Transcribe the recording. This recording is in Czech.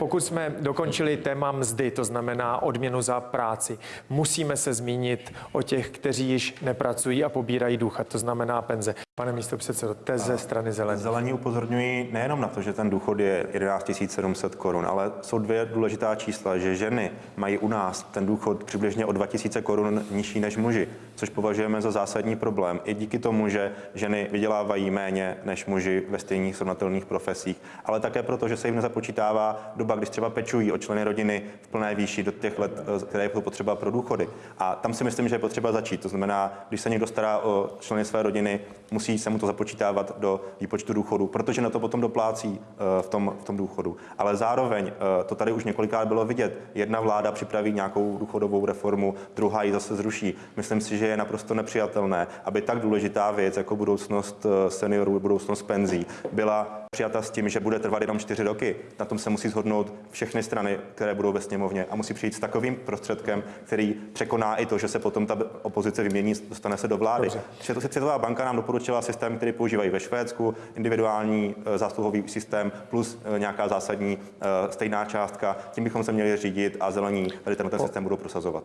Pokud jsme dokončili téma mzdy, to znamená odměnu za práci, musíme se zmínit o těch, kteří již nepracují a pobírají důchod, to znamená penze. Pane místo předsedo, teze strany zelených. Zelení upozorňují nejenom na to, že ten důchod je 11 700 korun, ale jsou dvě důležitá čísla, že ženy mají u nás ten důchod přibližně o 2000 korun nižší než muži, což považujeme za zásadní problém. I díky tomu, že ženy vydělávají méně než muži ve stejných srovnatelných profesích, ale také proto, že se jim nezapočítává doba, když třeba pečují o členy rodiny v plné výši do těch let, eh, které je potřeba pro důchody. A tam si myslím, že je potřeba začít. To znamená, když se někdo stará o členy své rodiny, musí se mu to započítávat do výpočtu důchodu, protože na to potom doplácí eh, v tom, v tom důchodu. Ale zároveň, eh, to tady už několikrát bylo vidět, jedna vláda připraví nějakou důchodovou reformu, druhá ji zase zruší. Myslím si, že je naprosto nepřijatelné, aby tak důležitá věc jako budoucnost seniorů, budoucnost penzí byla přijata s tím, že bude trvat jenom čtyři roky. Na tom se musí shodnout všechny strany, které budou ve sněmovně a musí přijít s takovým prostředkem, který překoná i to, že se potom ta opozice vymění, dostane se do vlády. Dobře. Světová banka nám doporučila systém, který používají ve Švédsku, individuální eh, zásluhový systém plus eh, nějaká zásadní eh, stejná částka. Tím bychom se měli řídit a zelení tady tenhle ten systém budou prosazovat.